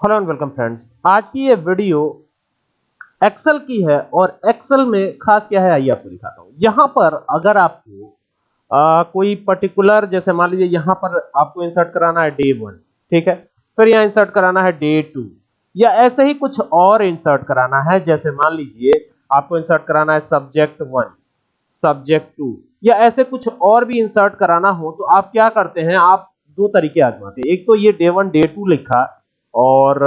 Hello and welcome friends आज की ये वीडियो एक्सेल की है और एक्सेल में खास क्या है आइए आपको दिखाता हूँ। यहाँ पर अगर आपको आ, कोई पर्टिकुलर जैसे मान लीजिए यहाँ पर आपको इंसर्ट कराना है डे वन ठीक है? फिर यहाँ इंसर्ट कराना है डे टू या ऐसे ही कुछ और इंसर्ट कराना है जैसे मान लीजिए आपको इंसर्ट कराना है सब्जेक्ट वन सब्जेक्ट टू या ऐसे कुछ और भी इंसर्ट कराना हो तो आप क्या करते हैं आप दो तरीके आजमाते हैं। एक तो ये डे वन डे टू लिखा और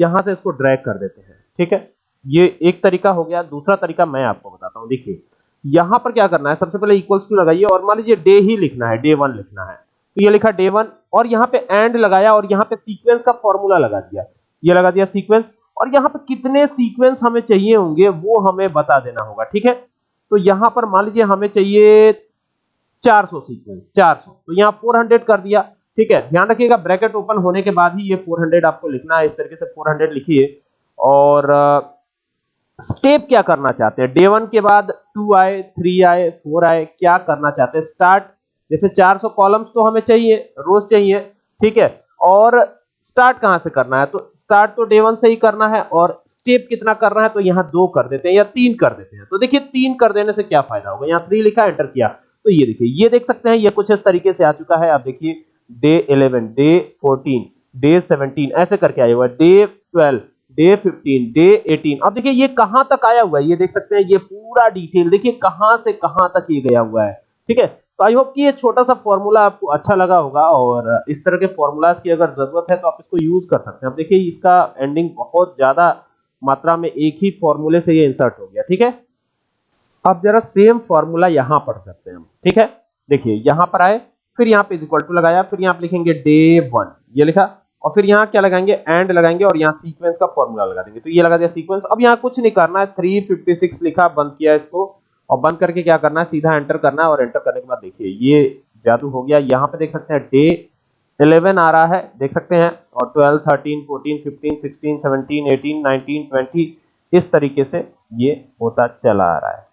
यहाँ से इसको ड्रैग कर देते हैं, ठीक है? ये एक तरीका हो गया, दूसरा तरीका मैं आपको बताता हूँ। देखिए, यहाँ पर क्या करना है, सबसे पहले इक्वल्स टू लगाइए और मान लीजिए डे ही लिखना है डे वन लिखना है। तो ये लिखा डे वन और यहाँ पे एंड लगाया और यहाँ पे सीक्वेंस का फॉर्मूला लगा दिया। ये लगा दिया सीक्वेंस और यहाँ पे कितने सीक्वेंस हमें चाहिए होंगे वो हमें बता देना होगा, ठीक है? तो यहाँ पर मान लीजिए हमें चाहिए 400 सीक्वेंस 400 तो यहाँ 400 कर दिया। ठीक है, ध्यान रखिएगा ब्रैकेट ओपन होने के बाद ही ये 400 आपको लिखना है, इस तरीके से 400 लिखिए। और स्टेप क्या करना चाहते हैं? डे वन के बाद टू आए थ्री आए फोर आए, क्या करना चाहते हैं? स्टार्ट जैसे 400 कॉलम्स तो हमें चाहिए, रोज चाहिए, ठीक है? और स्टार्ट कहाँ से करना है? तो स्टार्ट तो डे वन से ही करना है, और स्टेप कितना करना है तो यहाँ दो कर देते हैं, या तीन कर देते हैं। तो देखिए, तीन कर देने से क्या फ़ायदा होगा? यहाँ थ्री लिखा एंटर किया। तो ये देखिए, ये देख सकते हैं, ये कुछ इस तरीके से आ चुका है, आप देखिए। Day eleven day fourteen day seventeen ऐसे करके आया हुआ day twelve day fifteen day eighteen अब देखिए, ये कहाँ तक आया हुआ है? ये देख सकते हैं, ये पूरा डिटेल देखिए, कहाँ से कहाँ तक ये गया हुआ है, ठीक है? तो आई होप कि ये छोटा सा फॉर्मूला आपको अच्छा लगा होगा और इस तरह के फॉर्मूलाज की अगर ज़रूरत है तो आप इसको यूज़ कर सकते हैं। अब देखिए, इसका एंडिंग बहुत ज़्यादा मात्रा में एक ही फॉर्मूले से ये इंसर्ट हो गया, ठीक है? अब जरा सेम फॉर्मूला यहाँ पर करते हैं हम, ठीक है? देखिए, यहाँ पर आए। फिर यहाँ पे इक्वल टू लगाया, फिर यहाँ पे लिखेंगे डे वन ये लिखा। और फिर यहाँ क्या लगाएँगे? एंड लगाएँगे और यहाँ सीक्वेंस का फॉर्मूला लगा देंगे। तो ये लगा दिया सीक्वेंस अब यहाँ कुछ नहीं करना है। 356 लिखा, बंद किया इसको। और बंद करके क्या करना है? सीधा एंटर करना है और एंटर करने के बाद देखिए, ये जादू हो गया। यहाँ पे देख सकते हैं डे 11 आ रहा है। देख सकते हैं। और 12 13 14 15 16 17 18 19 20 इस तरीके से ये होता चला आ रहा है।